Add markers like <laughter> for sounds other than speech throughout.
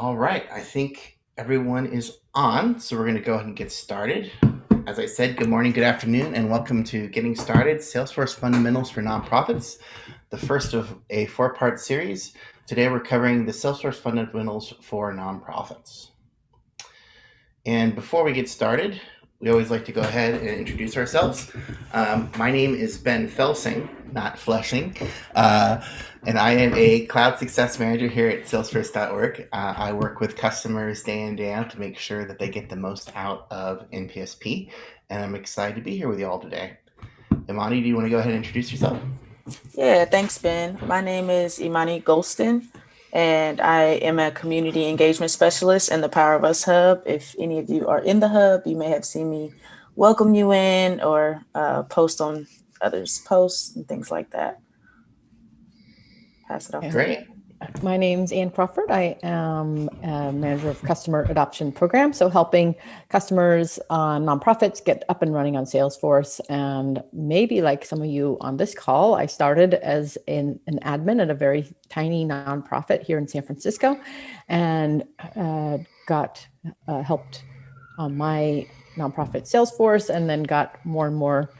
All right, I think everyone is on, so we're going to go ahead and get started. As I said, good morning, good afternoon, and welcome to Getting Started Salesforce Fundamentals for Nonprofits, the first of a four part series. Today we're covering the Salesforce Fundamentals for Nonprofits. And before we get started, we always like to go ahead and introduce ourselves. Um, my name is Ben Felsing, not Flushing, uh, and I am a cloud success manager here at Salesforce.org. Uh, I work with customers day in, and day out to make sure that they get the most out of NPSP, and I'm excited to be here with you all today. Imani, do you want to go ahead and introduce yourself? Yeah, thanks, Ben. My name is Imani Golston and I am a community engagement specialist in the Power of Us Hub. If any of you are in the Hub, you may have seen me welcome you in or uh, post on others' posts and things like that. Pass it off. Great. My name's Ann Crawford. I am a manager of customer adoption program. So helping customers, uh, nonprofits get up and running on Salesforce. And maybe like some of you on this call, I started as an, an admin at a very tiny nonprofit here in San Francisco and uh, got uh, helped on my nonprofit Salesforce and then got more and more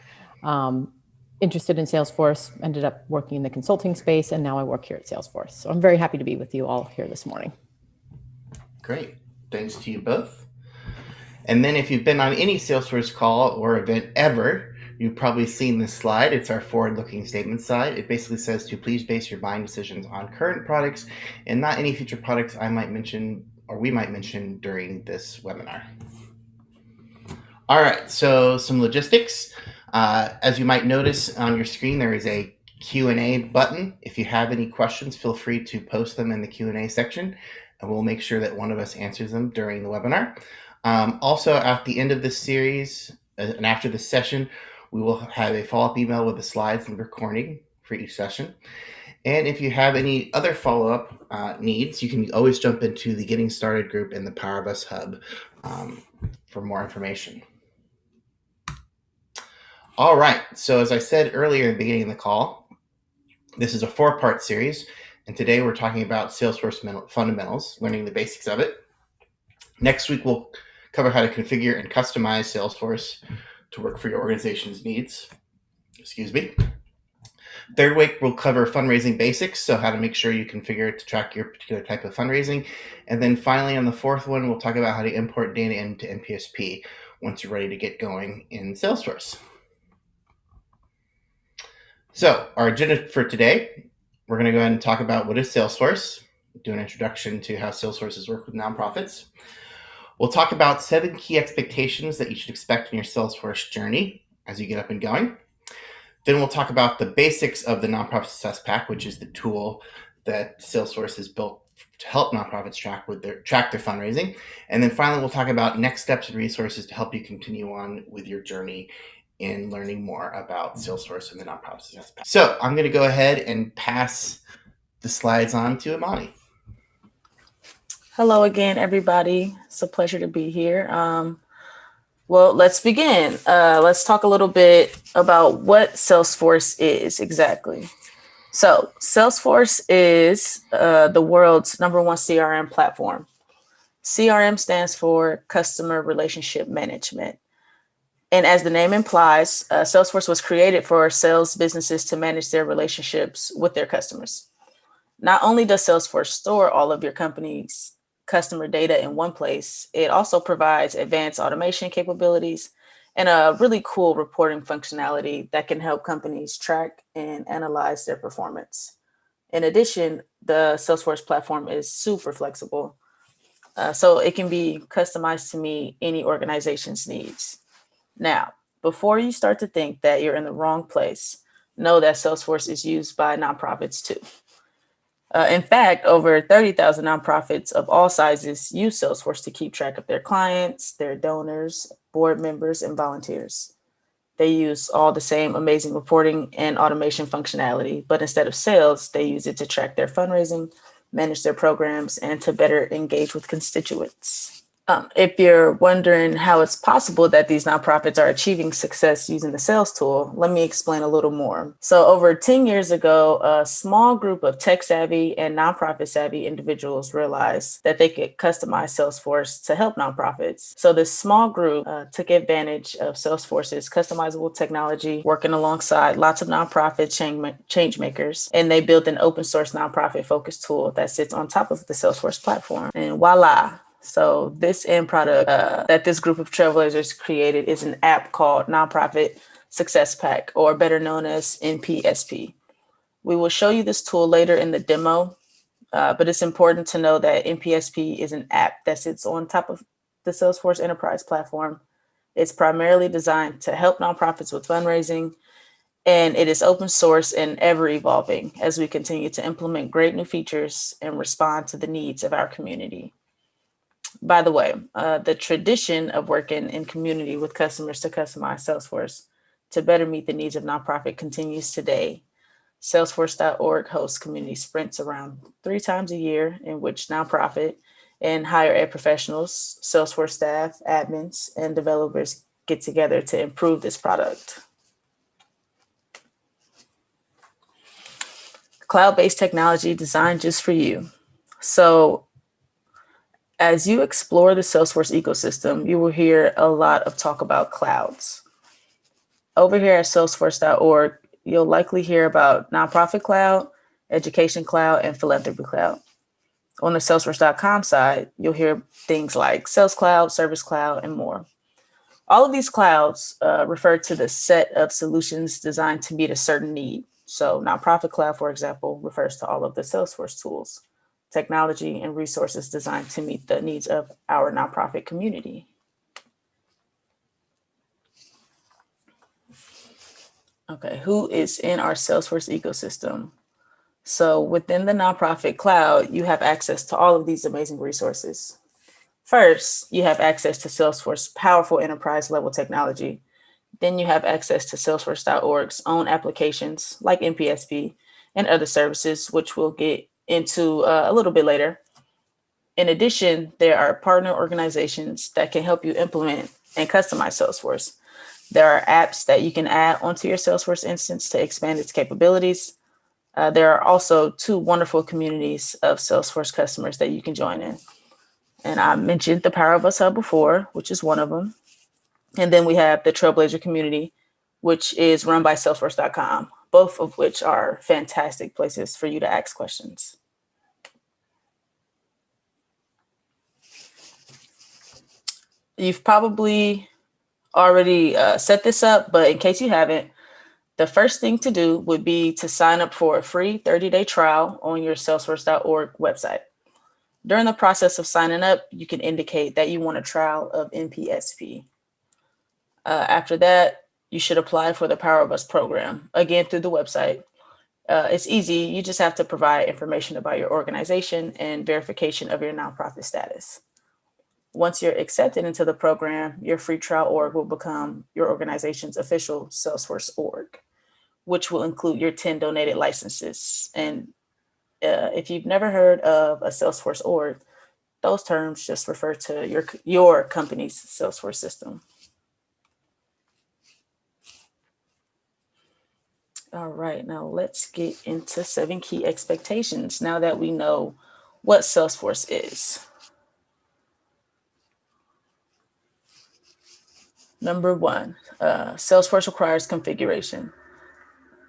um, interested in Salesforce, ended up working in the consulting space, and now I work here at Salesforce. So I'm very happy to be with you all here this morning. Great. Thanks to you both. And then if you've been on any Salesforce call or event ever, you've probably seen this slide. It's our forward-looking statement slide. It basically says to please base your buying decisions on current products and not any future products I might mention or we might mention during this webinar. All right, so some logistics. Uh, as you might notice on your screen, there is a Q&A button. If you have any questions, feel free to post them in the Q&A section, and we'll make sure that one of us answers them during the webinar. Um, also, at the end of this series uh, and after this session, we will have a follow-up email with the slides and recording for each session. And if you have any other follow-up uh, needs, you can always jump into the Getting Started group in the Power of Us Hub um, for more information. All right. So as I said earlier in the beginning of the call, this is a four-part series, and today we're talking about Salesforce fundamentals, learning the basics of it. Next week, we'll cover how to configure and customize Salesforce to work for your organization's needs. Excuse me. Third week, we'll cover fundraising basics, so how to make sure you configure it to track your particular type of fundraising. And then finally, on the fourth one, we'll talk about how to import data into NPSP once you're ready to get going in Salesforce. So our agenda for today, we're going to go ahead and talk about what is Salesforce, do an introduction to how Salesforces work with nonprofits. We'll talk about seven key expectations that you should expect in your Salesforce journey as you get up and going. Then we'll talk about the basics of the Nonprofit Success Pack, which is the tool that Salesforce has built to help nonprofits track with their track their fundraising. And then finally, we'll talk about next steps and resources to help you continue on with your journey in learning more about Salesforce and the nonprofit success pack. So I'm going to go ahead and pass the slides on to Imani. Hello again, everybody. It's a pleasure to be here. Um, well, let's begin. Uh, let's talk a little bit about what Salesforce is exactly. So Salesforce is uh, the world's number one CRM platform. CRM stands for Customer Relationship Management. And as the name implies, uh, Salesforce was created for sales businesses to manage their relationships with their customers. Not only does Salesforce store all of your company's customer data in one place, it also provides advanced automation capabilities and a really cool reporting functionality that can help companies track and analyze their performance. In addition, the Salesforce platform is super flexible, uh, so it can be customized to meet any organization's needs. Now, before you start to think that you're in the wrong place, know that Salesforce is used by nonprofits too. Uh, in fact, over 30,000 nonprofits of all sizes use Salesforce to keep track of their clients, their donors, board members, and volunteers. They use all the same amazing reporting and automation functionality, but instead of sales, they use it to track their fundraising, manage their programs, and to better engage with constituents. Um, if you're wondering how it's possible that these nonprofits are achieving success using the sales tool, let me explain a little more. So over 10 years ago, a small group of tech savvy and nonprofit savvy individuals realized that they could customize Salesforce to help nonprofits. So this small group uh, took advantage of Salesforce's customizable technology, working alongside lots of nonprofit change, change makers, and they built an open source nonprofit focused tool that sits on top of the Salesforce platform. And voila, so this end product uh, that this group of trailblazers created is an app called Nonprofit Success Pack, or better known as NPSP. We will show you this tool later in the demo, uh, but it's important to know that NPSP is an app that sits on top of the Salesforce Enterprise platform. It's primarily designed to help nonprofits with fundraising, and it is open source and ever evolving as we continue to implement great new features and respond to the needs of our community by the way, uh, the tradition of working in community with customers to customize Salesforce to better meet the needs of nonprofit continues today. Salesforce.org hosts community sprints around three times a year in which nonprofit and higher ed professionals, Salesforce staff, admins, and developers get together to improve this product. Cloud-based technology designed just for you. So as you explore the Salesforce ecosystem, you will hear a lot of talk about clouds. Over here at salesforce.org, you'll likely hear about nonprofit cloud, education cloud, and philanthropy cloud. On the salesforce.com side, you'll hear things like sales cloud, service cloud, and more. All of these clouds uh, refer to the set of solutions designed to meet a certain need. So nonprofit cloud, for example, refers to all of the Salesforce tools technology, and resources designed to meet the needs of our nonprofit community. Okay, who is in our Salesforce ecosystem? So within the nonprofit cloud, you have access to all of these amazing resources. First, you have access to Salesforce powerful enterprise level technology. Then you have access to Salesforce.org's own applications like NPSP and other services, which we'll get into uh, a little bit later. In addition, there are partner organizations that can help you implement and customize Salesforce. There are apps that you can add onto your Salesforce instance to expand its capabilities. Uh, there are also two wonderful communities of Salesforce customers that you can join in. And I mentioned the Power of Us Hub before, which is one of them. And then we have the Trailblazer community, which is run by Salesforce.com, both of which are fantastic places for you to ask questions. You've probably already uh, set this up, but in case you haven't, the first thing to do would be to sign up for a free 30-day trial on your salesforce.org website. During the process of signing up, you can indicate that you want a trial of NPSP. Uh, after that, you should apply for the Power of Us program, again, through the website. Uh, it's easy. You just have to provide information about your organization and verification of your nonprofit status. Once you're accepted into the program, your free trial org will become your organization's official Salesforce org, which will include your 10 donated licenses. And uh, if you've never heard of a Salesforce org, those terms just refer to your, your company's Salesforce system. All right, now let's get into seven key expectations now that we know what Salesforce is. Number one, uh, Salesforce requires configuration.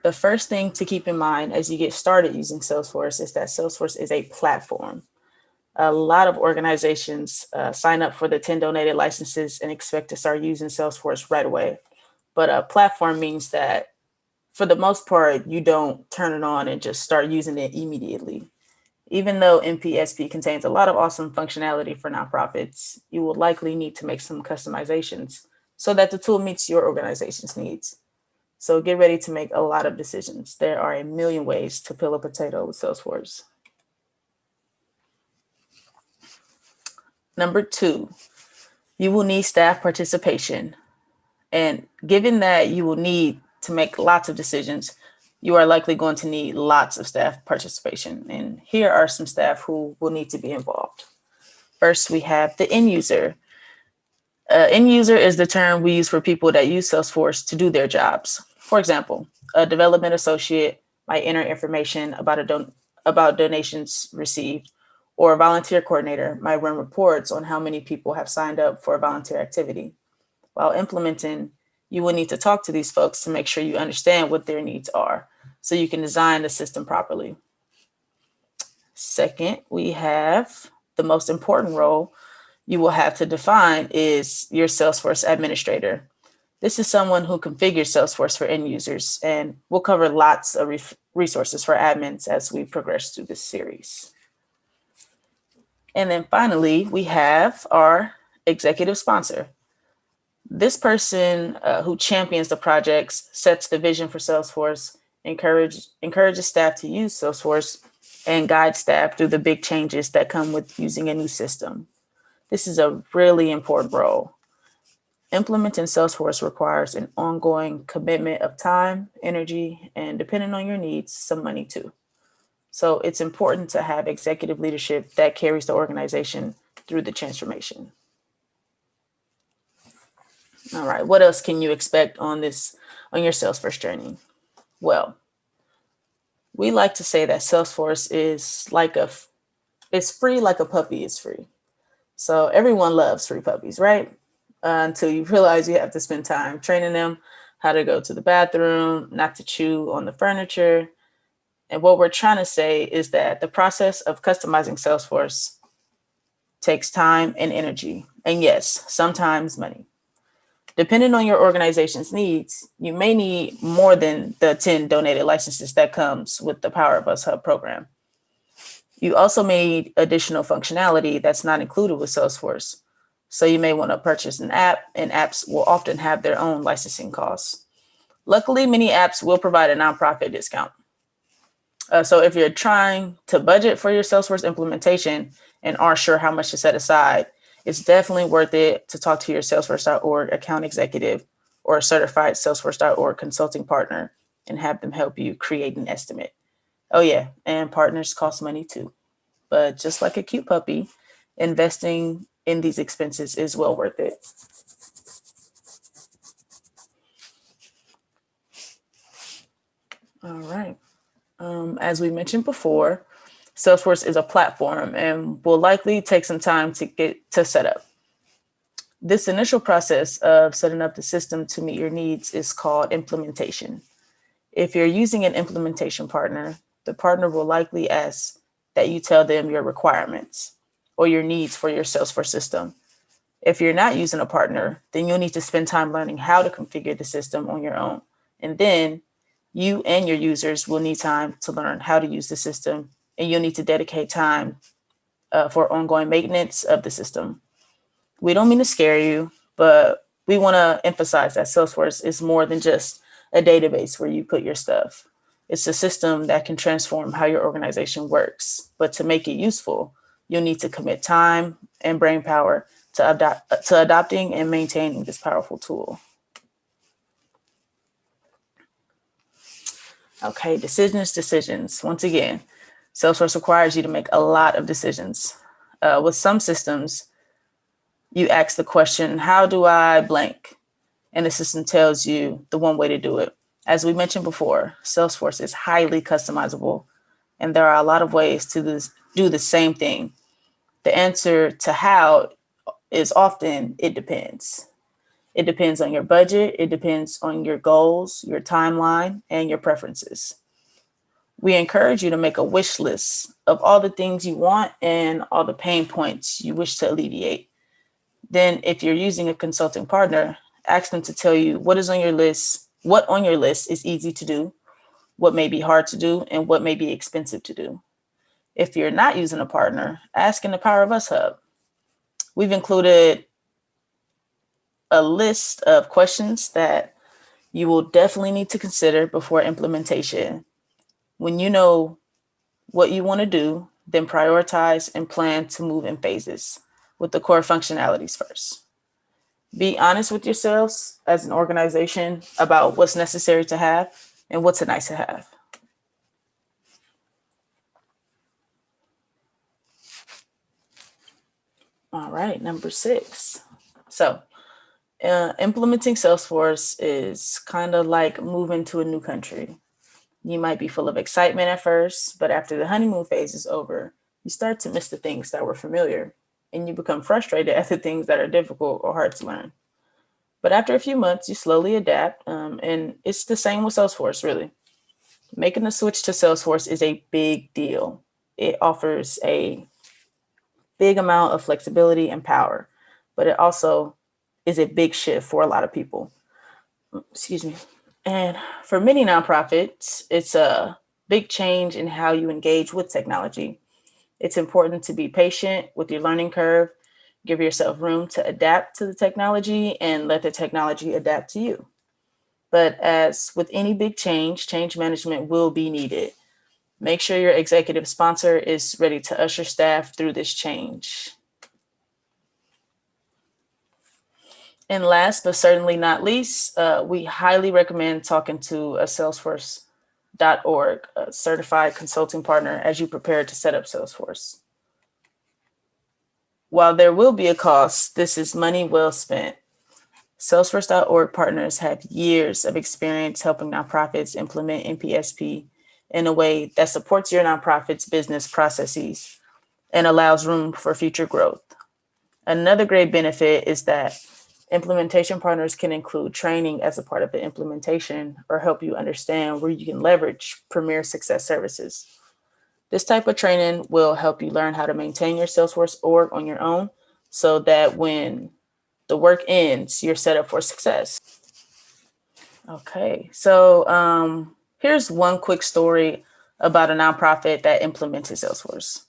The first thing to keep in mind as you get started using Salesforce is that Salesforce is a platform. A lot of organizations uh, sign up for the 10 donated licenses and expect to start using Salesforce right away. But a platform means that for the most part, you don't turn it on and just start using it immediately. Even though NPSP contains a lot of awesome functionality for nonprofits, you will likely need to make some customizations so that the tool meets your organization's needs. So get ready to make a lot of decisions. There are a million ways to peel a potato with Salesforce. Number two, you will need staff participation. And given that you will need to make lots of decisions, you are likely going to need lots of staff participation. And here are some staff who will need to be involved. First, we have the end user. Uh, end user is the term we use for people that use Salesforce to do their jobs. For example, a development associate might enter information about a don about donations received, or a volunteer coordinator might run reports on how many people have signed up for a volunteer activity. While implementing, you will need to talk to these folks to make sure you understand what their needs are so you can design the system properly. Second, we have the most important role you will have to define is your Salesforce administrator. This is someone who configures Salesforce for end users, and we'll cover lots of resources for admins as we progress through this series. And then finally, we have our executive sponsor. This person uh, who champions the projects, sets the vision for Salesforce, encourage, encourages staff to use Salesforce, and guides staff through the big changes that come with using a new system. This is a really important role. Implementing Salesforce requires an ongoing commitment of time, energy, and depending on your needs, some money too. So it's important to have executive leadership that carries the organization through the transformation. All right, what else can you expect on this, on your Salesforce journey? Well, we like to say that Salesforce is like a, it's free like a puppy is free. So everyone loves free puppies, right? uh, until you <laughs> realize you have to spend time training them how to go to the bathroom, not to chew on the furniture. And what we're trying to say is that the process of customizing Salesforce takes time and energy. And yes, sometimes money. Depending on your organization's needs, you may need more than the 10 donated licenses that comes with the Power of Us Hub program. You also may need additional functionality that's not included with Salesforce, so you may want to purchase an app and apps will often have their own licensing costs. Luckily, many apps will provide a nonprofit discount. Uh, so if you're trying to budget for your Salesforce implementation and aren't sure how much to set aside, it's definitely worth it to talk to your Salesforce.org account executive or a certified Salesforce.org consulting partner and have them help you create an estimate. Oh yeah, and partners cost money too. But just like a cute puppy, investing in these expenses is well worth it. All right. Um, as we mentioned before, Salesforce is a platform and will likely take some time to get to set up. This initial process of setting up the system to meet your needs is called implementation. If you're using an implementation partner, the partner will likely ask that you tell them your requirements or your needs for your Salesforce system. If you're not using a partner, then you'll need to spend time learning how to configure the system on your own. And then you and your users will need time to learn how to use the system and you'll need to dedicate time uh, for ongoing maintenance of the system. We don't mean to scare you, but we want to emphasize that Salesforce is more than just a database where you put your stuff. It's a system that can transform how your organization works, but to make it useful, you'll need to commit time and brain power to, adopt, to adopting and maintaining this powerful tool. Okay, decisions, decisions. Once again, Salesforce requires you to make a lot of decisions. Uh, with some systems, you ask the question, how do I blank? And the system tells you the one way to do it. As we mentioned before, Salesforce is highly customizable, and there are a lot of ways to this, do the same thing the answer to how is often it depends. It depends on your budget, it depends on your goals, your timeline, and your preferences. We encourage you to make a wish list of all the things you want and all the pain points you wish to alleviate. Then if you're using a consulting partner, ask them to tell you what is on your list, what on your list is easy to do, what may be hard to do, and what may be expensive to do. If you're not using a partner, ask in the Power of Us Hub. We've included a list of questions that you will definitely need to consider before implementation. When you know what you want to do, then prioritize and plan to move in phases with the core functionalities first. Be honest with yourselves as an organization about what's necessary to have and what's a nice to have. All right, number six. So, uh, implementing Salesforce is kind of like moving to a new country. You might be full of excitement at first, but after the honeymoon phase is over, you start to miss the things that were familiar and you become frustrated <laughs> at the things that are difficult or hard to learn. But after a few months, you slowly adapt, um, and it's the same with Salesforce, really. Making the switch to Salesforce is a big deal. It offers a big amount of flexibility and power, but it also is a big shift for a lot of people. Excuse me. And for many nonprofits, it's a big change in how you engage with technology. It's important to be patient with your learning curve, give yourself room to adapt to the technology, and let the technology adapt to you. But as with any big change, change management will be needed. Make sure your executive sponsor is ready to usher staff through this change. And last but certainly not least, uh, we highly recommend talking to a Salesforce.org a certified consulting partner as you prepare to set up Salesforce. While there will be a cost, this is money well spent. Salesforce.org partners have years of experience helping nonprofits implement NPSP in a way that supports your nonprofit's business processes and allows room for future growth. Another great benefit is that implementation partners can include training as a part of the implementation or help you understand where you can leverage Premier Success Services. This type of training will help you learn how to maintain your Salesforce org on your own so that when the work ends, you're set up for success. Okay, so um, Here's one quick story about a nonprofit that implemented Salesforce.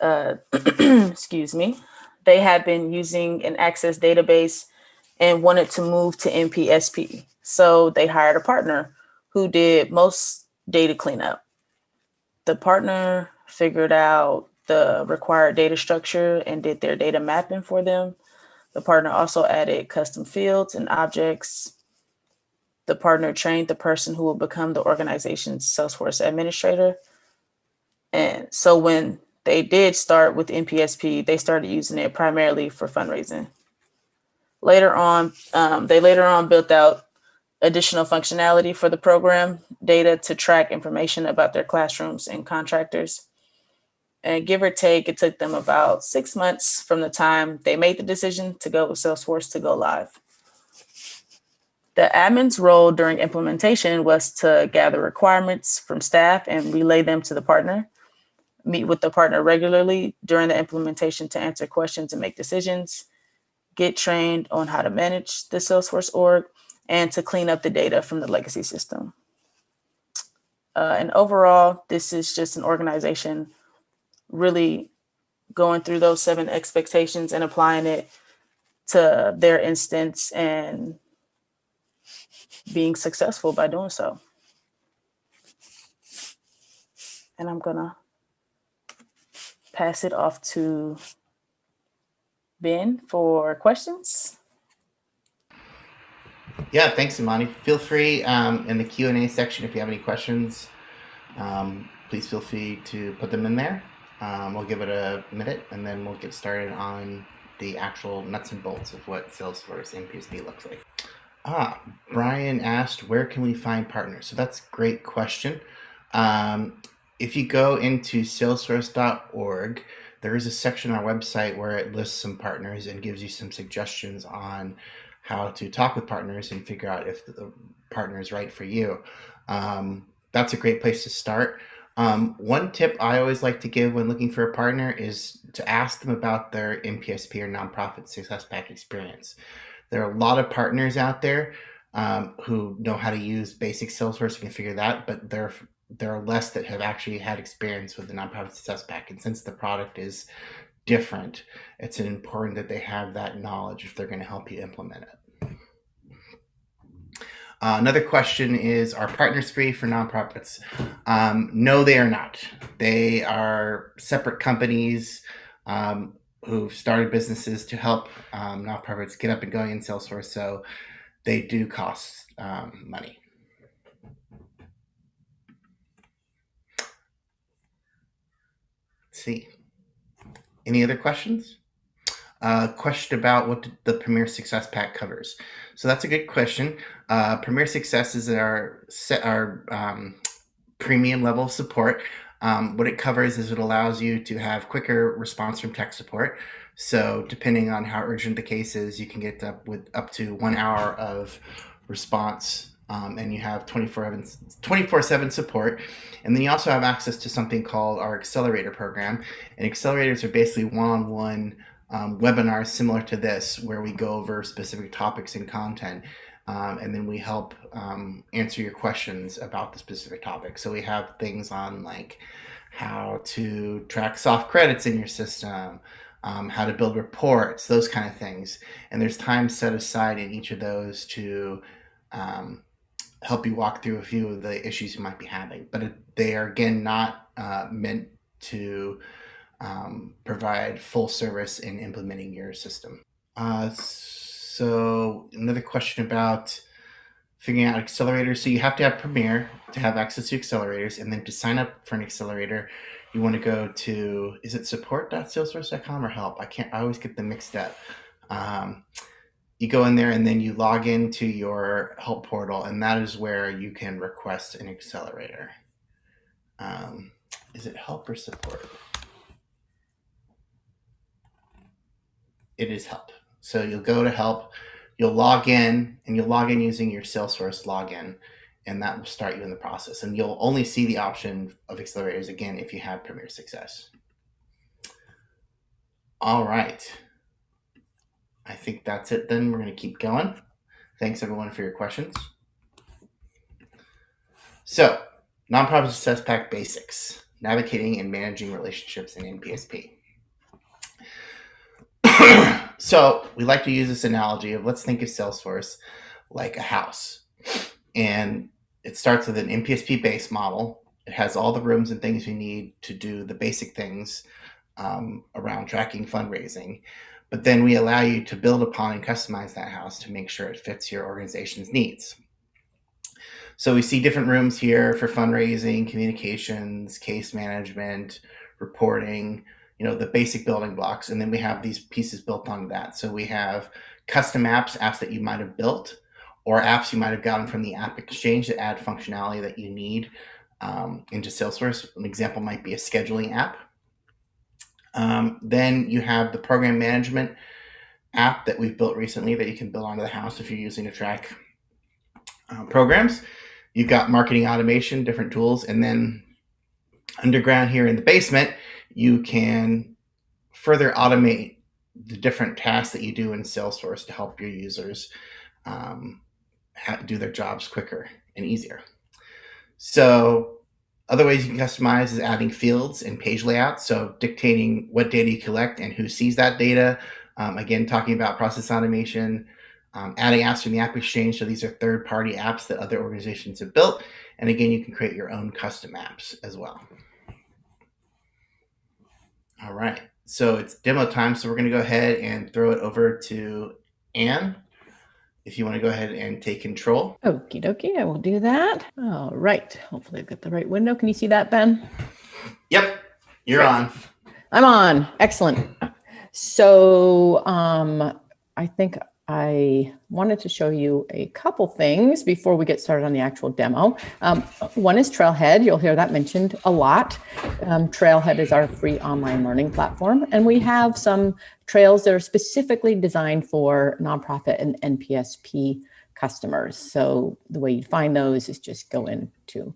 Uh, <clears throat> excuse me. They had been using an Access database and wanted to move to NPSP. So they hired a partner who did most data cleanup. The partner figured out the required data structure and did their data mapping for them. The partner also added custom fields and objects the partner trained the person who will become the organization's Salesforce administrator. And so when they did start with NPSP, they started using it primarily for fundraising. Later on, um, they later on built out additional functionality for the program, data to track information about their classrooms and contractors. And give or take, it took them about six months from the time they made the decision to go with Salesforce to go live. The admin's role during implementation was to gather requirements from staff and relay them to the partner, meet with the partner regularly during the implementation to answer questions and make decisions, get trained on how to manage the Salesforce org, and to clean up the data from the legacy system. Uh, and overall, this is just an organization really going through those seven expectations and applying it to their instance and being successful by doing so. And I'm gonna pass it off to Ben for questions. Yeah, thanks, Imani. Feel free um, in the Q&A section if you have any questions, um, please feel free to put them in there. Um, we'll give it a minute and then we'll get started on the actual nuts and bolts of what Salesforce NPSP looks like. Ah, Brian asked, where can we find partners? So that's a great question. Um, if you go into salesforce.org, there is a section on our website where it lists some partners and gives you some suggestions on how to talk with partners and figure out if the partner is right for you. Um, that's a great place to start. Um, one tip I always like to give when looking for a partner is to ask them about their NPSP or nonprofit success pack experience. There are a lot of partners out there um, who know how to use basic Salesforce and can figure that, but there there are less that have actually had experience with the nonprofit success pack. And since the product is different, it's important that they have that knowledge if they're going to help you implement it. Uh, another question is, are partners free for nonprofits? Um, no, they are not. They are separate companies. Um, who've started businesses to help um, nonprofits get up and going in Salesforce. So they do cost um, money. Let's see. Any other questions? uh, question about what the Premier Success Pack covers. So that's a good question. Uh, Premier Success is our our um, premium level of support. Um, what it covers is it allows you to have quicker response from tech support. So depending on how urgent the case is, you can get up with up to one hour of response um, and you have 24 7 support. And then you also have access to something called our accelerator program. And accelerators are basically one on one webinars similar to this, where we go over specific topics and content. Um, and then we help um, answer your questions about the specific topic. So we have things on like how to track soft credits in your system, um, how to build reports, those kind of things. And there's time set aside in each of those to um, help you walk through a few of the issues you might be having. But they are, again, not uh, meant to um, provide full service in implementing your system. Uh, so another question about figuring out accelerators. So you have to have Premier to have access to accelerators. And then to sign up for an accelerator, you want to go to, is it support.salesforce.com or help? I can't, I always get them mixed up. Um, you go in there and then you log into your help portal and that is where you can request an accelerator. Um, is it help or support? It is help. So you'll go to help, you'll log in and you'll log in using your Salesforce login and that will start you in the process. And you'll only see the option of accelerators again if you have Premier Success. All right. I think that's it then. We're going to keep going. Thanks everyone for your questions. So, Nonprofit Success Pack Basics, Navigating and Managing Relationships in NPSP. <clears throat> so, we like to use this analogy of let's think of Salesforce like a house. And it starts with an NPSP base model. It has all the rooms and things we need to do the basic things um, around tracking fundraising but then we allow you to build upon and customize that house to make sure it fits your organization's needs. So we see different rooms here for fundraising, communications, case management, reporting, you know, the basic building blocks. And then we have these pieces built onto that. So we have custom apps, apps that you might have built, or apps you might have gotten from the App Exchange that add functionality that you need um, into Salesforce. An example might be a scheduling app um, then you have the program management app that we've built recently that you can build onto the house if you're using to track uh, programs. You've got marketing automation, different tools, and then underground here in the basement, you can further automate the different tasks that you do in Salesforce to help your users um, do their jobs quicker and easier. So other ways you can customize is adding fields and page layouts. So dictating what data you collect and who sees that data. Um, again, talking about process automation, um, adding apps from the App Exchange. So these are third-party apps that other organizations have built. And again, you can create your own custom apps as well. All right, so it's demo time. So we're gonna go ahead and throw it over to Anne if you want to go ahead and take control. Okie dokie, I will do that. All right. Hopefully I've got the right window. Can you see that, Ben? Yep, you're on. I'm on. Excellent. So um, I think I wanted to show you a couple things before we get started on the actual demo. Um, one is Trailhead. You'll hear that mentioned a lot. Um, Trailhead is our free online learning platform, and we have some trails that are specifically designed for nonprofit and NPSP customers. So the way you find those is just go into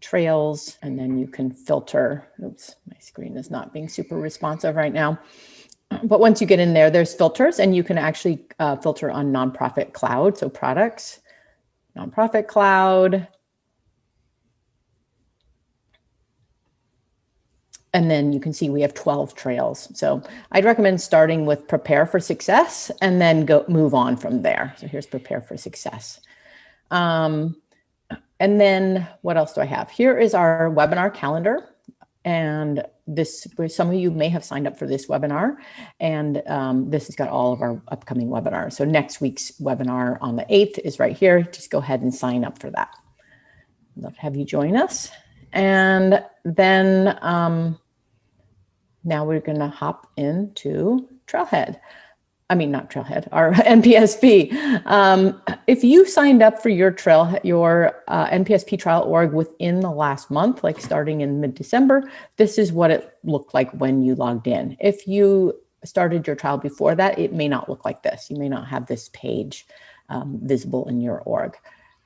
trails, and then you can filter. Oops, my screen is not being super responsive right now but once you get in there, there's filters and you can actually uh, filter on nonprofit cloud. So products, nonprofit cloud. And then you can see we have 12 trails. So I'd recommend starting with prepare for success and then go move on from there. So here's prepare for success. Um, and then what else do I have? Here is our webinar calendar. And this, some of you may have signed up for this webinar, and um, this has got all of our upcoming webinars. So next week's webinar on the 8th is right here. Just go ahead and sign up for that. Love to have you join us. And then um, now we're going to hop into Trailhead. I mean, not Trailhead, our <laughs> NPSP. Um, if you signed up for your trail, your uh, NPSP trial org within the last month, like starting in mid-December, this is what it looked like when you logged in. If you started your trial before that, it may not look like this. You may not have this page um, visible in your org.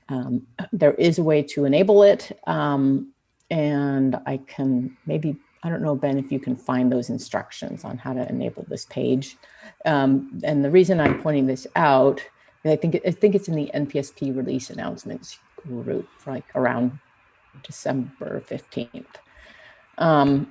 Um, there is a way to enable it. Um, and I can maybe, I don't know, Ben, if you can find those instructions on how to enable this page. Um, and the reason I'm pointing this out, I think, I think it's in the NPSP release announcements group, like around December 15th. Um,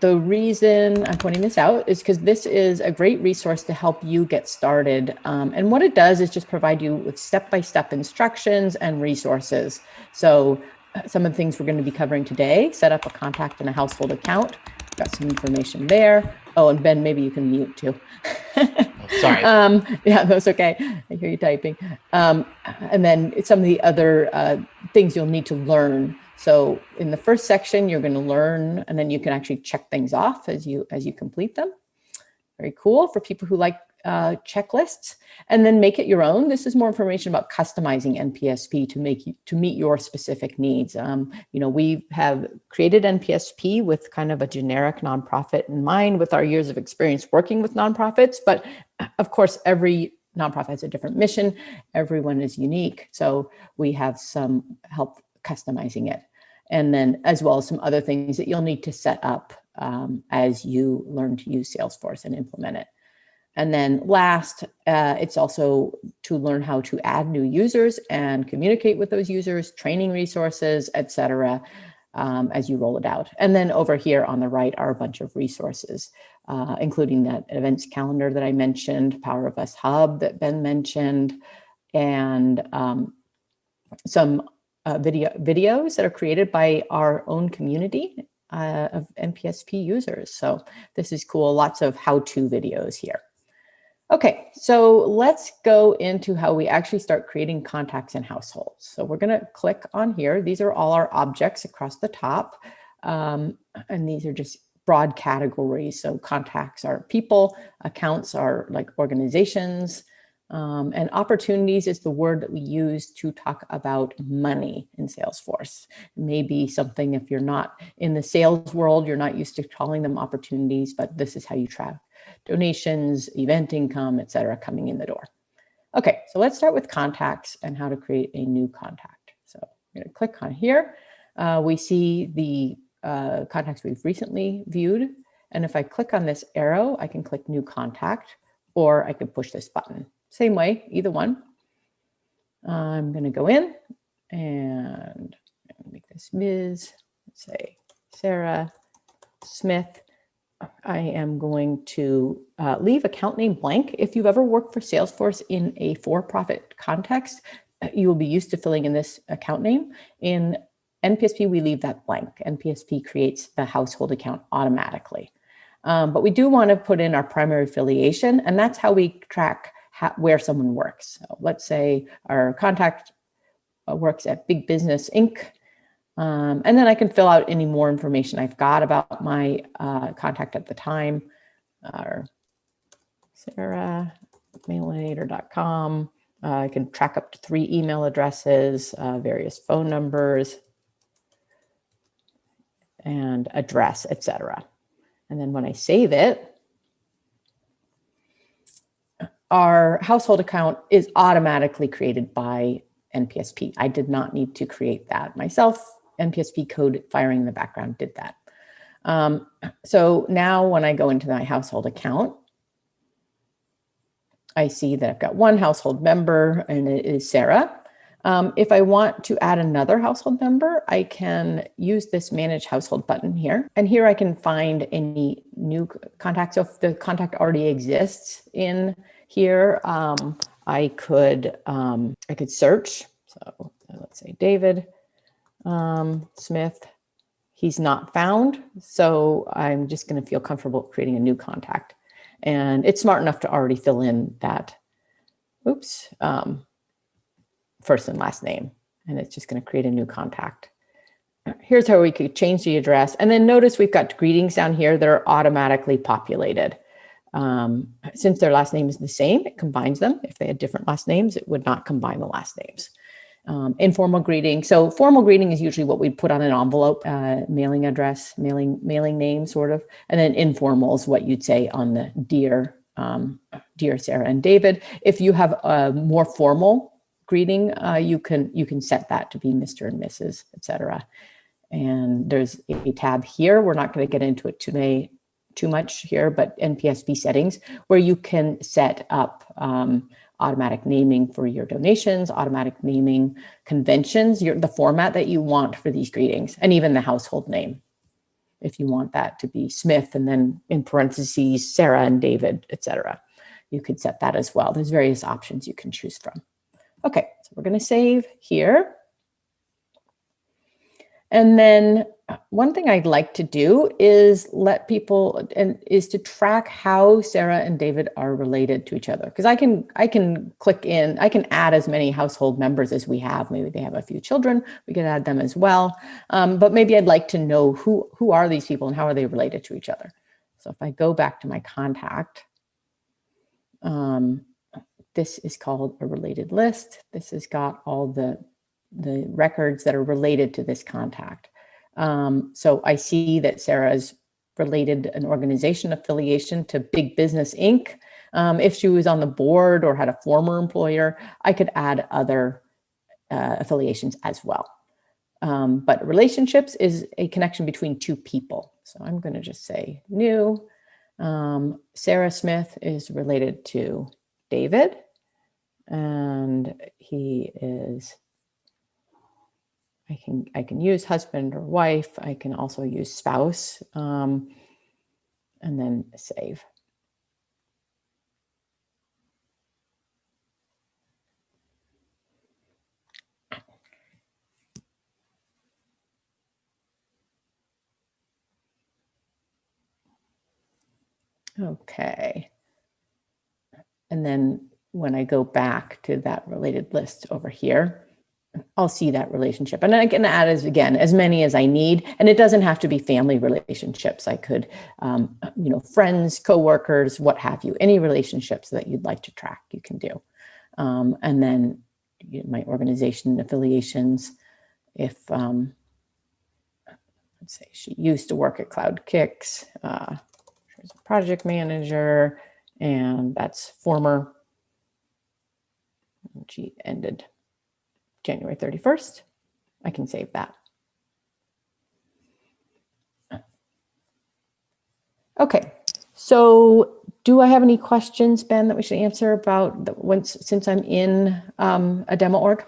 the reason I'm pointing this out is because this is a great resource to help you get started. Um, and what it does is just provide you with step-by-step -step instructions and resources. So some of the things we're going to be covering today, set up a contact and a household account. Got some information there. Oh, and Ben, maybe you can mute too. Sorry. <laughs> Um, yeah, that's okay. I hear you typing. Um, and then some of the other uh, things you'll need to learn so in the first section, you're going to learn, and then you can actually check things off as you as you complete them. Very cool for people who like uh, checklists, and then make it your own. This is more information about customizing NPSP to make you, to meet your specific needs. Um, you know, we have created NPSP with kind of a generic nonprofit in mind, with our years of experience working with nonprofits. But <clears throat> of course, every nonprofit has a different mission. Everyone is unique, so we have some help customizing it. And then as well as some other things that you'll need to set up um, as you learn to use Salesforce and implement it. And then last, uh, it's also to learn how to add new users and communicate with those users, training resources, etc. Um, as you roll it out. And then over here on the right are a bunch of resources, uh, including that events calendar that I mentioned, Power of Us Hub that Ben mentioned, and um, some uh, video videos that are created by our own community uh, of NPSP users. So this is cool. Lots of how-to videos here. Okay, so let's go into how we actually start creating contacts in households. So we're going to click on here. These are all our objects across the top. Um, and these are just broad categories. So contacts are people, accounts are like organizations, um, and opportunities is the word that we use to talk about money in Salesforce. Maybe something if you're not in the sales world, you're not used to calling them opportunities, but this is how you track donations, event income, etc., coming in the door. Okay, so let's start with contacts and how to create a new contact. So I'm to click on here. Uh, we see the uh, contacts we've recently viewed. And if I click on this arrow, I can click new contact, or I can push this button. Same way, either one. I'm going to go in and make this Ms. Let's say Sarah Smith. I am going to uh, leave account name blank. If you've ever worked for Salesforce in a for-profit context, uh, you will be used to filling in this account name. In NPSP, we leave that blank. NPSP creates the household account automatically. Um, but we do want to put in our primary affiliation, and that's how we track where someone works. So let's say our contact uh, works at Big Business Inc. Um, and then I can fill out any more information I've got about my uh, contact at the time. Or Sarah, mailinator.com. Uh, I can track up to three email addresses, uh, various phone numbers, and address, etc. And then when I save it, our household account is automatically created by NPSP. I did not need to create that myself. NPSP code firing in the background did that. Um, so now when I go into my household account, I see that I've got one household member and it is Sarah. Um, if I want to add another household member, I can use this manage household button here. And here I can find any new contacts. So if the contact already exists in here, um, I could um, I could search. So let's say David um, Smith. He's not found, so I'm just going to feel comfortable creating a new contact. And it's smart enough to already fill in that, oops, um, first and last name. And it's just going to create a new contact. Here's how we could change the address. And then notice we've got greetings down here that are automatically populated. Um, since their last name is the same, it combines them. If they had different last names, it would not combine the last names. Um, informal greeting. So formal greeting is usually what we'd put on an envelope, uh, mailing address, mailing mailing name, sort of, and then informal is what you'd say on the dear, um, dear Sarah and David. If you have a more formal greeting, uh, you can you can set that to be Mr. and Mrs. Etc. And there's a tab here. We're not going to get into it today too much here, but NPSP settings where you can set up um, automatic naming for your donations, automatic naming conventions, your, the format that you want for these greetings, and even the household name. If you want that to be Smith and then in parentheses, Sarah and David, etc. You could set that as well. There's various options you can choose from. Okay, so we're going to save here. And then one thing I'd like to do is let people and is to track how Sarah and David are related to each other. Because I can I can click in, I can add as many household members as we have. Maybe they have a few children, we can add them as well. Um, but maybe I'd like to know who who are these people and how are they related to each other. So if I go back to my contact, um, this is called a related list. This has got all the the records that are related to this contact. Um, so I see that Sarah's related an organization affiliation to Big Business Inc. Um, if she was on the board or had a former employer, I could add other uh, affiliations as well. Um, but relationships is a connection between two people. So I'm going to just say new. Um, Sarah Smith is related to David and he is I can I can use husband or wife. I can also use spouse um, and then save. Okay. And then when I go back to that related list over here, I'll see that relationship. And I can add as again, as many as I need. And it doesn't have to be family relationships. I could, um, you know, friends, coworkers, what have you, any relationships that you'd like to track, you can do. Um, and then you know, my organization affiliations, if, um, let's say she used to work at Cloud Kicks, uh, she's a project manager, and that's former, she ended January 31st, I can save that. Okay, so do I have any questions, Ben, that we should answer about the, once since I'm in um, a demo org?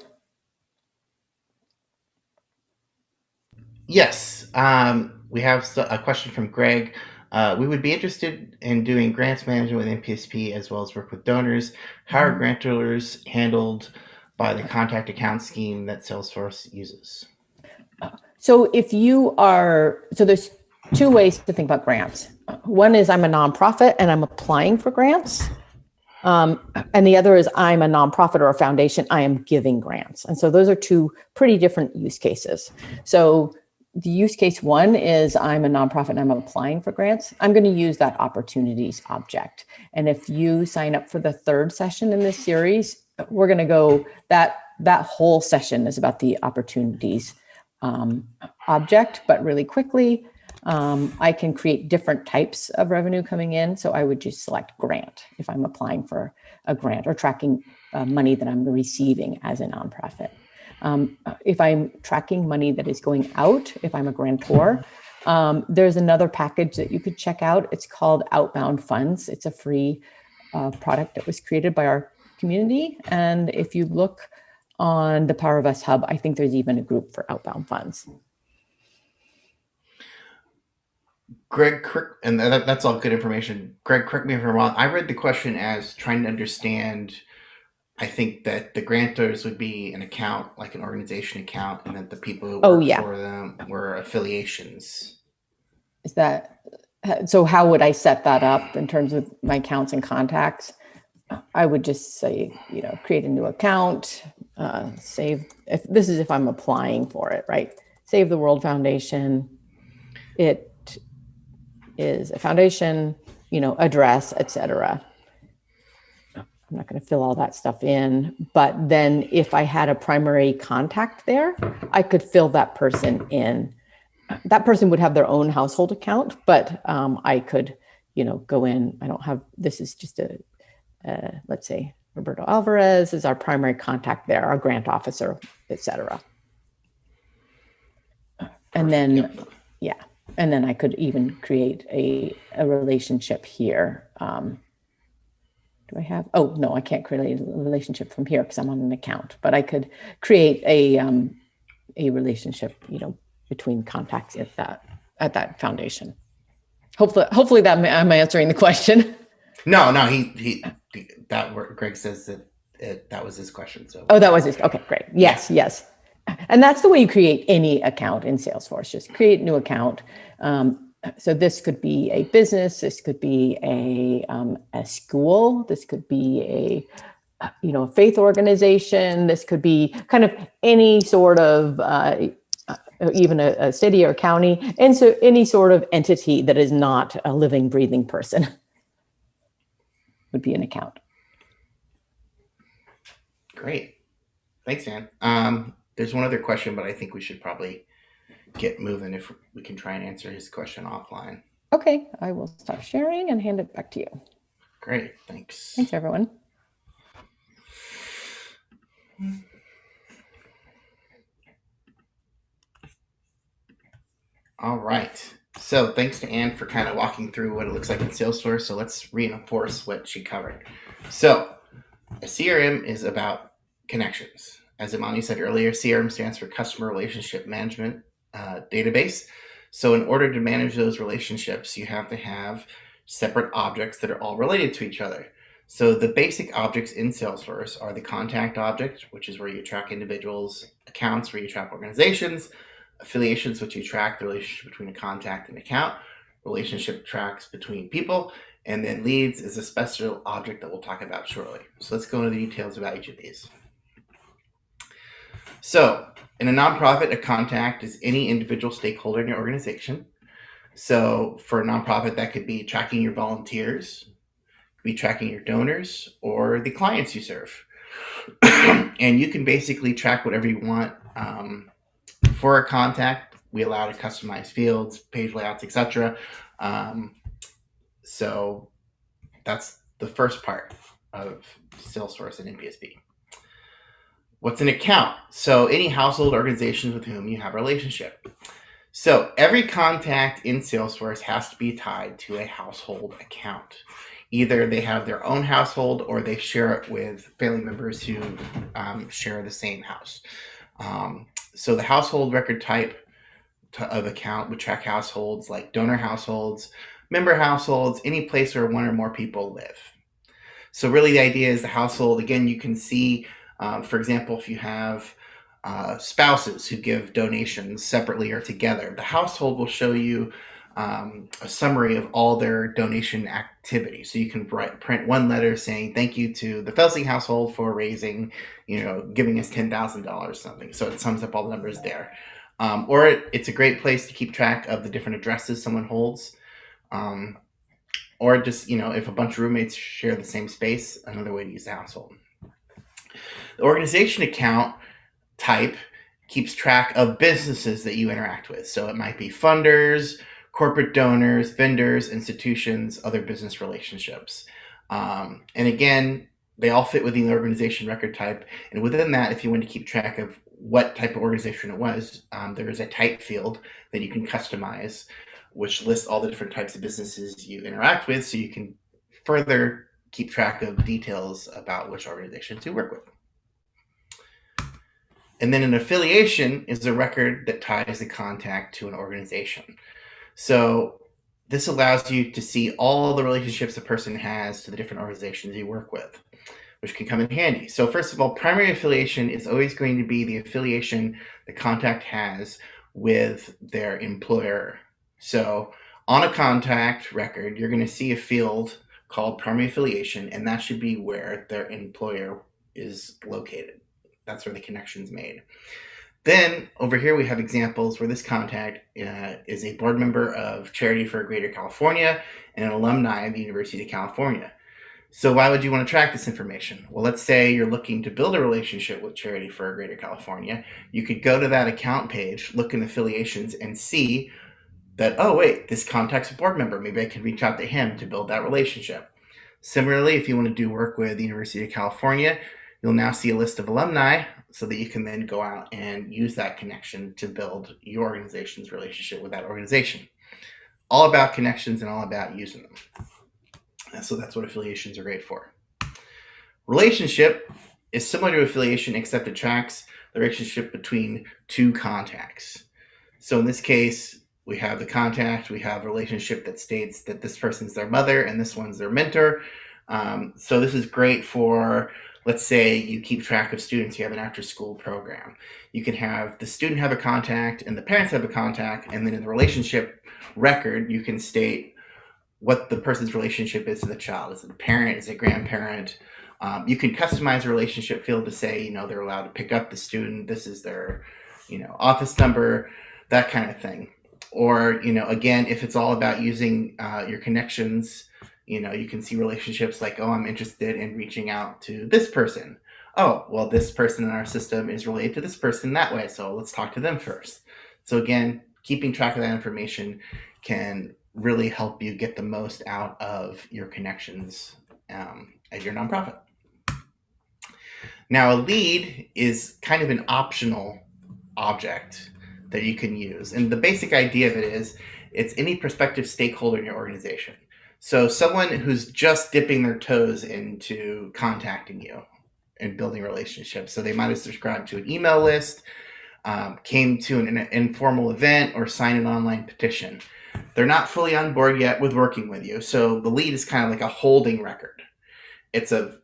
Yes, um, we have a question from Greg. Uh, we would be interested in doing grants management with NPSP as well as work with donors. How are mm-hmm. grantors handled by the contact account scheme that Salesforce uses. So if you are, so there's two ways to think about grants. One is I'm a nonprofit and I'm applying for grants. Um, and the other is I'm a nonprofit or a foundation, I am giving grants. And so those are two pretty different use cases. So the use case one is I'm a nonprofit and I'm applying for grants. I'm going to use that opportunities object. And if you sign up for the third session in this series, we're going to go that that whole session is about the opportunities um, object, but really quickly, um, I can create different types of revenue coming in. So I would just select grant if I'm applying for a grant or tracking uh, money that I'm receiving as a nonprofit. Um, if I'm tracking money that is going out, if I'm a grantor, um, there's another package that you could check out. It's called Outbound Funds. It's a free uh, product that was created by our community. And if you look on the Power of Us Hub, I think there's even a group for outbound funds. Greg, and that, that's all good information. Greg, correct me if I'm wrong. I read the question as trying to understand. I think that the grantors would be an account, like an organization account, and that the people who oh, work yeah. for them were affiliations. Is that so? How would I set that up in terms of my accounts and contacts? I would just say, you know, create a new account, uh, save, if this is if I'm applying for it, right? Save the World Foundation. It is a foundation, you know, address, etc. I'm not going to fill all that stuff in, but then if I had a primary contact there, I could fill that person in. That person would have their own household account, but um, I could, you know, go in. I don't have. This is just a, uh, let's say Roberto Alvarez is our primary contact there, our grant officer, etc. And then, yeah, and then I could even create a a relationship here. Um, do I have, oh, no, I can't create a relationship from here because I'm on an account, but I could create a, um, a relationship, you know, between contacts at that, at that foundation. Hopefully, hopefully that I'm answering the question. <laughs> No, no, he, he, that word, Greg says that it, that was his question. So, Oh, that was it. Okay, great. Yes, yes. And that's the way you create any account in Salesforce. Just create new account. Um, so this could be a business, this could be a, um, a school, this could be a, you know, a faith organization, this could be kind of any sort of, uh, uh, even a, a city or county, and so any sort of entity that is not a living, breathing person <laughs> would be an account. Great. Thanks, Ann. Um, there's one other question, but I think we should probably get moving if we can try and answer his question offline. Okay, I will stop sharing and hand it back to you. Great, thanks. Thanks, everyone. All right. So thanks to Ann for kind of walking through what it looks like in Salesforce. So let's reinforce what she covered. So a CRM is about connections. As Imani said earlier, CRM stands for Customer Relationship Management uh, database. So in order to manage those relationships, you have to have separate objects that are all related to each other. So the basic objects in Salesforce are the contact object, which is where you track individuals, accounts where you track organizations, affiliations, which you track the relationship between a contact and account, relationship tracks between people, and then leads is a special object that we'll talk about shortly. So let's go into the details about each of these. So in a nonprofit, a contact is any individual stakeholder in your organization. So for a nonprofit, that could be tracking your volunteers, be tracking your donors, or the clients you serve. <clears throat> and you can basically track whatever you want. Um, for a contact, we allow to customize fields, page layouts, etc. Um, so that's the first part of Salesforce and NPSP. What's an account? So any household organizations with whom you have a relationship. So every contact in Salesforce has to be tied to a household account. Either they have their own household or they share it with family members who um, share the same house. Um, so the household record type of account would track households like donor households, member households, any place where one or more people live. So really the idea is the household, again, you can see um, for example, if you have uh, spouses who give donations separately or together, the household will show you um, a summary of all their donation activity. So you can write, print one letter saying thank you to the Felsing household for raising, you know, giving us ten thousand dollars something. So it sums up all the numbers there. Um, or it, it's a great place to keep track of the different addresses someone holds. Um, or just you know, if a bunch of roommates share the same space, another way to use the household. The organization account type keeps track of businesses that you interact with. So it might be funders, corporate donors, vendors, institutions, other business relationships. Um, and again, they all fit within the organization record type. And within that, if you want to keep track of what type of organization it was, um, there is a type field that you can customize, which lists all the different types of businesses you interact with. So you can further keep track of details about which organizations you work with. And then an affiliation is a record that ties the contact to an organization. So this allows you to see all the relationships a person has to the different organizations you work with, which can come in handy. So first of all, primary affiliation is always going to be the affiliation the contact has with their employer. So on a contact record, you're going to see a field called primary affiliation, and that should be where their employer is located. That's where the connection's made. Then over here we have examples where this contact uh, is a board member of Charity for Greater California and an alumni of the University of California. So why would you want to track this information? Well, let's say you're looking to build a relationship with Charity for Greater California. You could go to that account page, look in affiliations, and see that, oh, wait, this contact's a board member. Maybe I can reach out to him to build that relationship. Similarly, if you want to do work with the University of California, you'll now see a list of alumni so that you can then go out and use that connection to build your organization's relationship with that organization. All about connections and all about using them. And so that's what affiliations are great for. Relationship is similar to affiliation except it tracks the relationship between two contacts. So in this case, we have the contact, we have a relationship that states that this person's their mother and this one's their mentor. Um, so this is great for, let's say you keep track of students, you have an after school program. You can have the student have a contact and the parents have a contact, and then in the relationship record, you can state what the person's relationship is to the child. Is it a parent? Is it a grandparent? Um, you can customize a relationship field to say, you know, they're allowed to pick up the student. This is their, you know, office number, that kind of thing. Or, you know, again, if it's all about using uh, your connections, you know, you can see relationships like, oh, I'm interested in reaching out to this person. Oh, well, this person in our system is related to this person that way. So let's talk to them first. So again, keeping track of that information can really help you get the most out of your connections um, at your nonprofit. Now, a lead is kind of an optional object that you can use. And the basic idea of it is it's any prospective stakeholder in your organization. So, someone who's just dipping their toes into contacting you and building relationships. So, they might have subscribed to an email list, um, came to an, an informal event, or signed an online petition. They're not fully on board yet with working with you. So, the lead is kind of like a holding record. It's a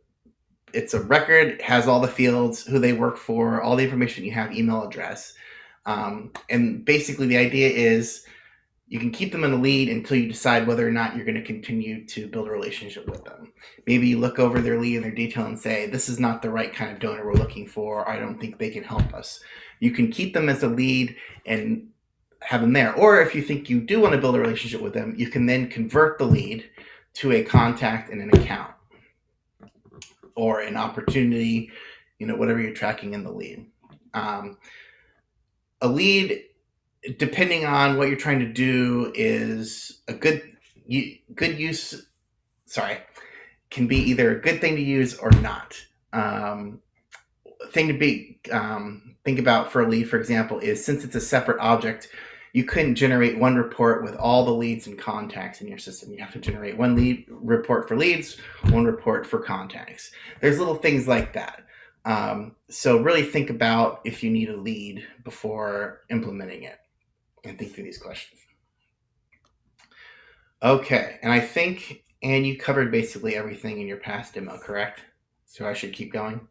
it's a record has all the fields who they work for all the information you have email address um, and basically the idea is you can keep them in the lead until you decide whether or not you're going to continue to build a relationship with them. Maybe you look over their lead and their detail and say this is not the right kind of donor we're looking for. I don't think they can help us. You can keep them as a lead and have them there. Or if you think you do want to build a relationship with them you can then convert the lead to a contact and an account or an opportunity, you know, whatever you're tracking in the lead. Um, a lead, depending on what you're trying to do, is a good good use. Sorry, can be either a good thing to use or not. Um, thing to be um, think about for a lead, for example, is since it's a separate object, you couldn't generate one report with all the leads and contacts in your system. You have to generate one lead report for leads, one report for contacts. There's little things like that. Um, so really think about if you need a lead before implementing it and think through these questions. Okay, and I think, and you covered basically everything in your past demo, correct? So I should keep going?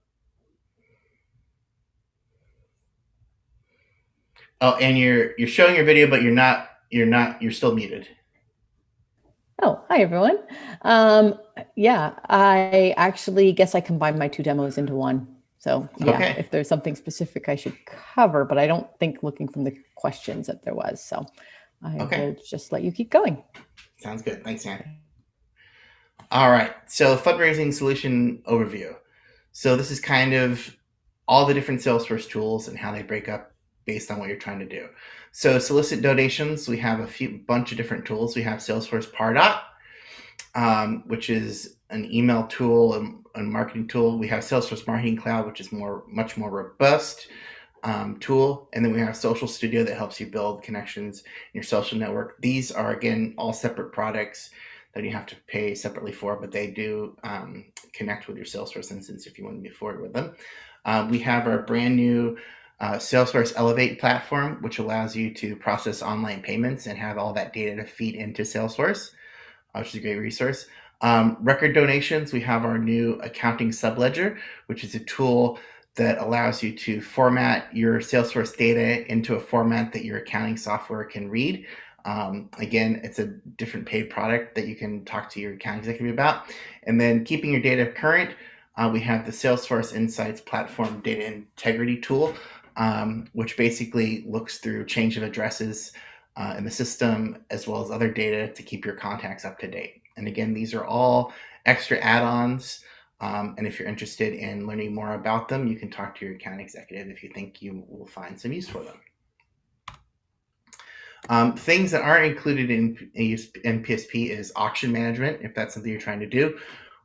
Oh, and you're you're showing your video, but you're not you're not you're still muted. Oh, hi everyone. Um, yeah, I actually guess I combined my two demos into one. So yeah, okay. if there's something specific I should cover, but I don't think looking from the questions that there was. So I okay. will just let you keep going. Sounds good. Thanks, Ann. All right. So fundraising solution overview. So this is kind of all the different Salesforce tools and how they break up based on what you're trying to do. So solicit donations, we have a few bunch of different tools. We have Salesforce Pardot, um, which is an email tool and a marketing tool. We have Salesforce Marketing Cloud, which is more much more robust um, tool. And then we have Social Studio that helps you build connections in your social network. These are again all separate products that you have to pay separately for, but they do um, connect with your Salesforce instance if you want to move forward with them. Uh, we have our brand new uh, Salesforce Elevate platform, which allows you to process online payments and have all that data to feed into Salesforce, uh, which is a great resource. Um, record donations, we have our new accounting subledger, which is a tool that allows you to format your Salesforce data into a format that your accounting software can read. Um, again, it's a different paid product that you can talk to your account executive about. And then keeping your data current, uh, we have the Salesforce Insights Platform Data Integrity Tool, um, which basically looks through change of addresses uh, in the system as well as other data to keep your contacts up to date. And again, these are all extra add-ons. Um, and if you're interested in learning more about them, you can talk to your account executive if you think you will find some use for them. Um, things that aren't included in NPSP is auction management, if that's something you're trying to do,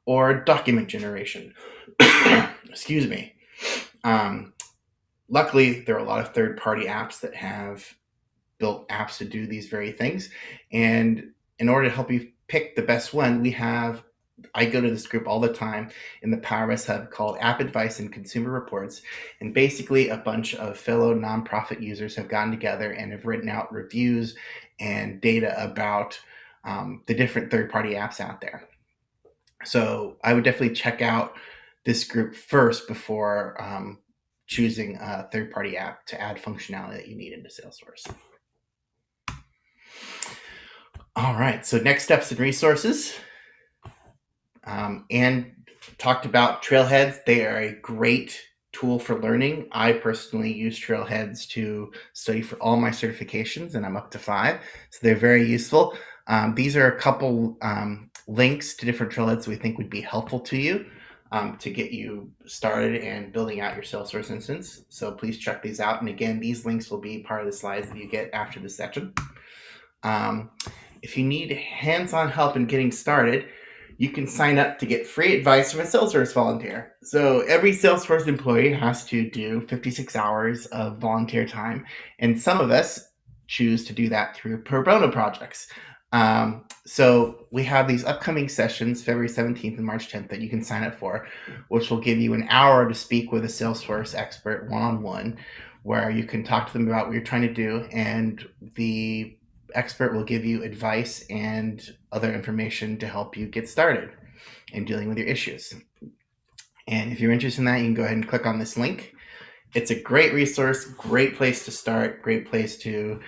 or document generation. <coughs> Excuse me. Um, luckily, there are a lot of third-party apps that have built apps to do these very things. And in order to help you pick the best one, we have I go to this group all the time in the Power of Us Hub called App Advice and Consumer Reports. And basically, a bunch of fellow nonprofit users have gotten together and have written out reviews and data about um, the different third party apps out there. So I would definitely check out this group first before um, choosing a third party app to add functionality that you need into Salesforce. All right, so next steps and resources. Um, and talked about Trailheads. They are a great tool for learning. I personally use Trailheads to study for all my certifications, and I'm up to five. So they're very useful. Um, these are a couple um, links to different Trailheads we think would be helpful to you um, to get you started and building out your Salesforce instance. So please check these out. And again, these links will be part of the slides that you get after this section. If you need hands-on help in getting started, you can sign up to get free advice from a Salesforce volunteer. So every Salesforce employee has to do 56 hours of volunteer time, and some of us choose to do that through pro bono projects. Um, so we have these upcoming sessions, February 17th and March 10th, that you can sign up for, which will give you an hour to speak with a Salesforce expert one-on-one, where you can talk to them about what you're trying to do, and the expert will give you advice and other information to help you get started in dealing with your issues. And if you're interested in that, you can go ahead and click on this link. It's a great resource, great place to start, great place to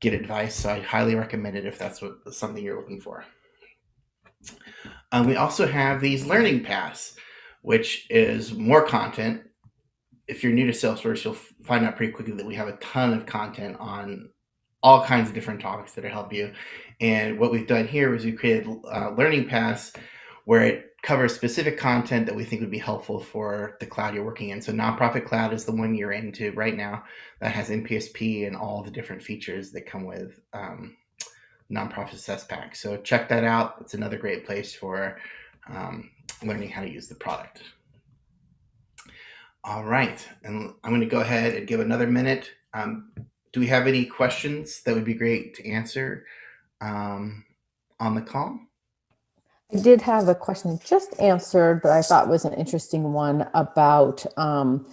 get advice. So I highly recommend it if that's what something you're looking for. Um, we also have these learning paths, which is more content. If you're new to Salesforce, you'll find out pretty quickly that we have a ton of content on all kinds of different topics that help you. And what we've done here is we created uh, learning paths where it covers specific content that we think would be helpful for the cloud you're working in. So nonprofit cloud is the one you're into right now that has NPSP and all the different features that come with um, nonprofit success pack. So check that out. It's another great place for um, learning how to use the product. All right, and I'm going to go ahead and give another minute. Um, do we have any questions that would be great to answer um, on the call? I did have a question just answered, but I thought was an interesting one about um,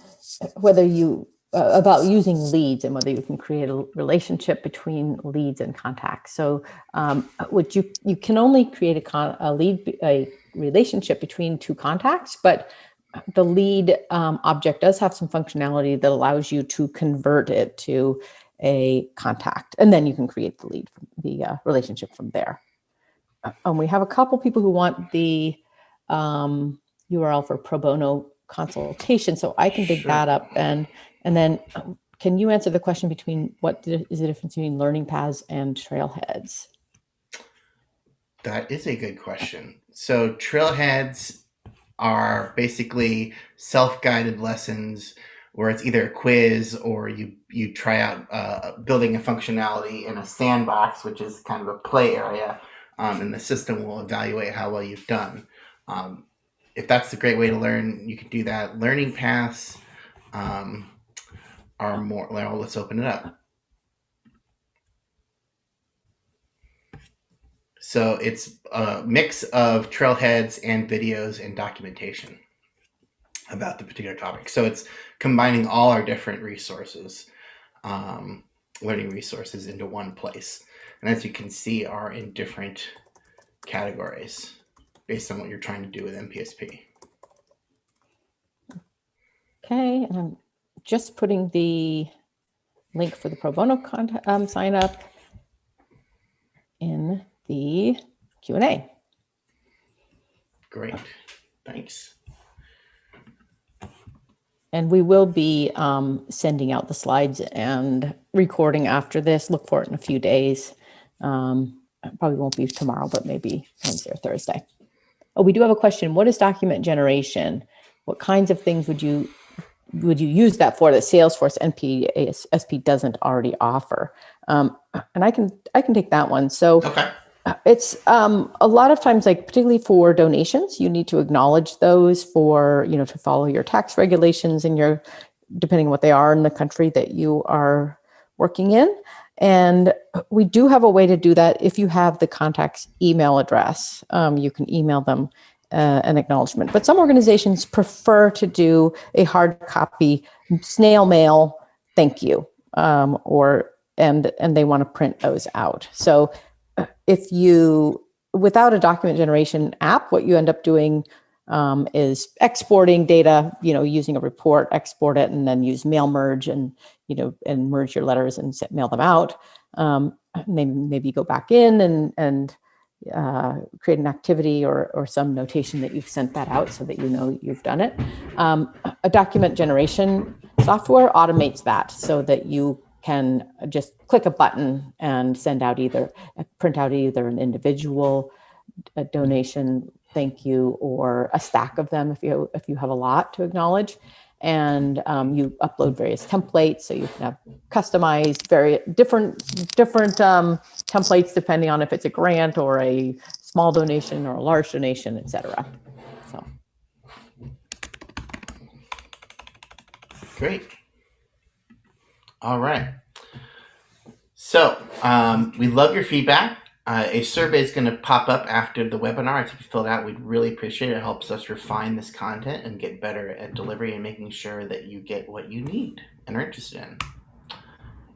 whether you uh, about using leads and whether you can create a relationship between leads and contacts. So, um, what you you can only create a, con a lead a relationship between two contacts, but the lead um, object does have some functionality that allows you to convert it to a contact, and then you can create the lead, the uh, relationship from there. Uh, and we have a couple people who want the um, URL for pro bono consultation, so I can dig sure. that up. And and then, um, can you answer the question between what is the difference between learning paths and trailheads? That is a good question. So trailheads are basically self-guided lessons where it's either a quiz or you you try out uh, building a functionality in a sandbox, which is kind of a play area, um, and the system will evaluate how well you've done. Um, if that's a great way to learn, you can do that. Learning paths um, are more. Well, let's open it up. So it's a mix of trailheads and videos and documentation about the particular topic. So it's combining all our different resources, um, learning resources into one place. And as you can see, are in different categories based on what you're trying to do with NPSP. Okay, and I'm just putting the link for the pro bono um, sign up in the Q&A. Great, thanks. And we will be um, sending out the slides and recording after this. Look for it in a few days. Um, probably won't be tomorrow, but maybe Wednesday or Thursday. Oh, we do have a question. What is document generation? What kinds of things would you would you use that for that Salesforce NP SP doesn't already offer? Um, and I can I can take that one. So Okay. It's um, a lot of times, like particularly for donations, you need to acknowledge those for you know to follow your tax regulations and your depending on what they are in the country that you are working in. And we do have a way to do that if you have the contact's email address. Um, you can email them uh, an acknowledgement. But some organizations prefer to do a hard copy snail mail thank you um, or and and they want to print those out. So if you without a document generation app, what you end up doing um, is exporting data, you know, using a report, export it, and then use mail merge and you know and merge your letters and set, mail them out. Um, maybe maybe go back in and and uh, create an activity or or some notation that you've sent that out so that you know you've done it. Um, a document generation software automates that so that you can just click a button and send out either print out either an individual a donation thank you or a stack of them if you if you have a lot to acknowledge. And um, you upload various templates so you can have customized very different different um, templates depending on if it's a grant or a small donation or a large donation etc so. Great. All right. So um, we love your feedback. Uh, a survey is going to pop up after the webinar. If you fill it out, we'd really appreciate it. It helps us refine this content and get better at delivery and making sure that you get what you need and are interested in.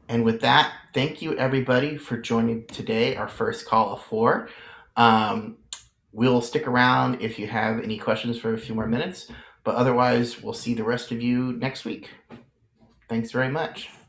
And with that, thank you everybody for joining today, our first call of four. Um, we'll stick around if you have any questions for a few more minutes, but otherwise, we'll see the rest of you next week. Thanks very much.